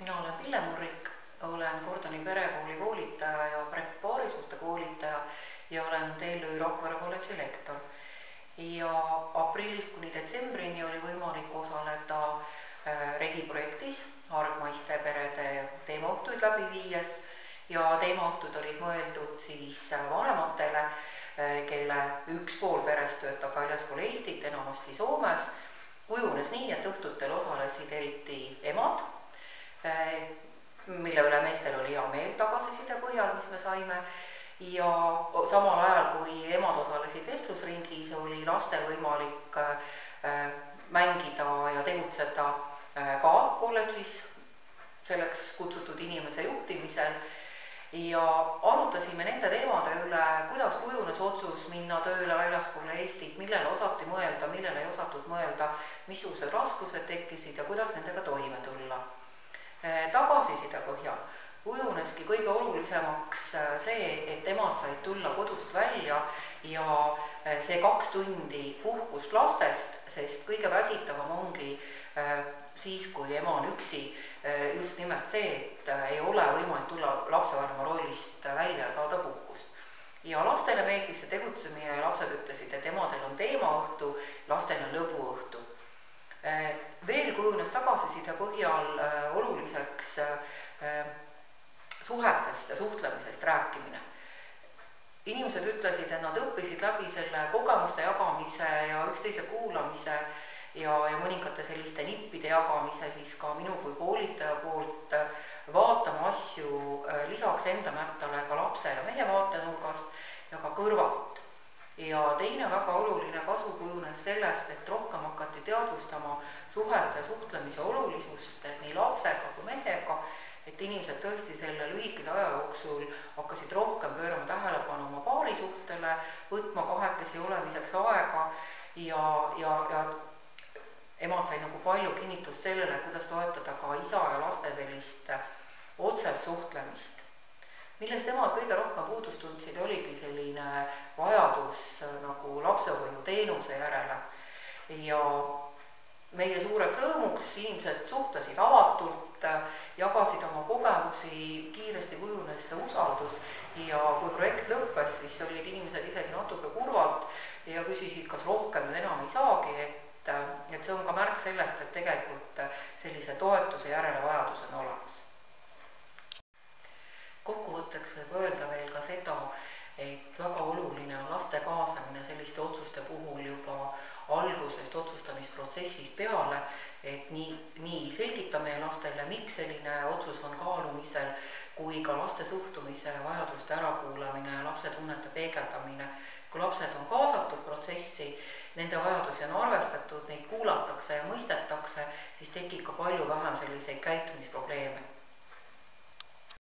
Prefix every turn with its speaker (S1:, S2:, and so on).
S1: mina olen Pille Murrik, olen Kordoni perekooli koolitaja ja PREP paarisuhte koolitaja ja olen TLÜ Rakvere kolledži lektor. ja aprillist kuni detsembrini oli võimalik osaleda äh, Regi projektis hargmaiste perede teemaõhtuid läbi viies ja teemaõhtud olid mõeldud siis vanematele, äh, kelle üks pool perest töötab väljaspool Eestit, enamasti Soomes. kujunes nii, et õhtutel osalesid eriti emad mille üle meestel oli hea meel tagasiside põhjal, mis me saime, ja samal ajal, kui emad osalesid vestlusringis, oli lastel võimalik äh, mängida ja tegutseda äh, ka kolledžis selleks kutsutud inimese juhtimisel. Ja arutasime nende teemade üle, kuidas kujunes otsus minna tööle väljaspoole Eestit, millele osati mõelda, millele ei osatud mõelda, missugused raskused tekkisid ja kuidas nendega toime tulla tagasiside põhjal kujuneski kõige olulisemaks eh, see, et emad said tulla kodust välja ja eh, see kaks tundi puhkust lastest, sest kõige väsitavam ongi siis, kui ema on üksi, just nimelt see, et ei ole võimalik tulla lapsevanema rollist välja ja saada puhkust. ja lastele meeldis see tegutsemine lapsed ütlesid, et emadel on teemaõhtu, lastel on lõbuõhtu Äh, kujunes tagasiside põhjal äh, oluliseks äh, suhetest ja suhtlemisest rääkimine. inimesed ütlesid, et nad õppisid läbi selle kogemuste jagamise ja üksteise kuulamise ja, ja mõningate selliste nippide jagamise siis ka minu kui koolitaja poolt vaatama asju lisaks enda mättale ka lapse ja mehe vaatenurgast ja ka kõrvalt ja teine väga oluline kasu kujunes sellest, et rohkem hakati teadvustama suhete, suhtlemise olulisust nii lapsega kui mehega, et inimesed tõesti selle lühikese aja jooksul hakkasid rohkem pöörama tähelepanu oma paarisuhtele, võtma kahekesi olemiseks aega ja, ja, ja emad said nagu palju kinnitust sellele, kuidas toetada ka isa ja laste sellist otsest suhtlemist. Millest nemad kõige rohkem puudust tundsid, oligi selline lapsehoiuteenuse järele. Ja meie suureks rõõmuks inimesed suhtlesid avatult, jagasid oma kogemusi, kiiresti kujunes see usaldus. Ja kui projekt lõppes, siis olid inimesed isegi natuke kurvad ja küsisid, kas rohkem nüüd enam ei saagi, et, et see on ka märk sellest, et tegelikult sellise toetuse järele vajadus on olemas. Kokkuvõtteks võib öelda veel ka seda, et väga oluline kaasamine selliste otsuste puhul juba algusest otsustamisprotsessist peale, et nii, nii selgitame lastele, miks selline otsus on kaalumisel, kui ka laste suhtumise ja vajaduste ärakuulamine, lapse tunnete peegeldamine. kui lapsed on kaasatud protsessi, nende vajadusi on arvestatud, neid kuulatakse ja mõistetakse, siis tekib ka palju vähem selliseid käitumisprobleeme